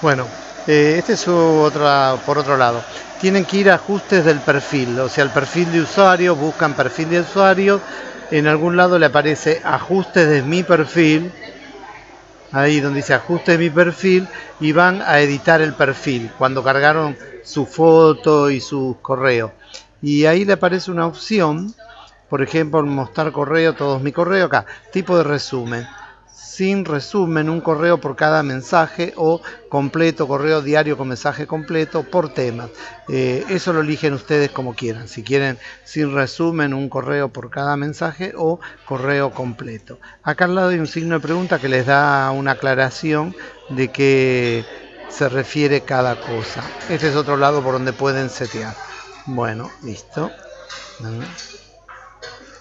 Bueno, eh, este es otra, por otro lado. Tienen que ir a ajustes del perfil, o sea, el perfil de usuario, buscan perfil de usuario, en algún lado le aparece ajustes de mi perfil, ahí donde dice ajuste de mi perfil, y van a editar el perfil cuando cargaron su foto y su correo. Y ahí le aparece una opción, por ejemplo, mostrar correo, todos mi correo acá, tipo de resumen sin resumen, un correo por cada mensaje o completo, correo diario con mensaje completo por tema. Eh, eso lo eligen ustedes como quieran, si quieren sin resumen, un correo por cada mensaje o correo completo. Acá al lado hay un signo de pregunta que les da una aclaración de qué se refiere cada cosa. Este es otro lado por donde pueden setear. Bueno, listo.